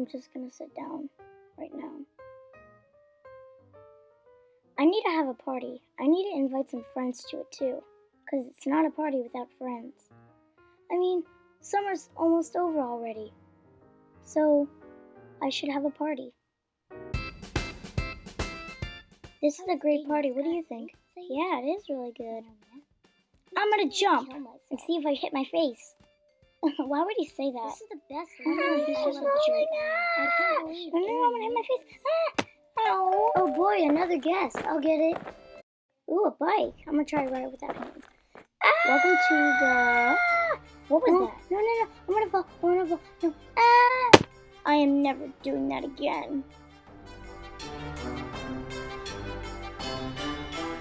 I'm just gonna sit down right now. I need to have a party. I need to invite some friends to it too, because it's not a party without friends. I mean, summer's almost over already, so I should have a party. This is a great party. What do you think? Yeah, it is really good. I'm gonna jump and see if I hit my face. Why would he say that? This is the best Oh, he's just a jerk. I can't No, no, I'm gonna hit my face. Ah! Ow. Oh boy, another guest. I'll get it. Ooh, a bike. I'm gonna try to ride it without hands. Welcome to the. What was No, that? No, no, no. I'm gonna fall. I'm gonna fall. No. Ah! I am never doing that again.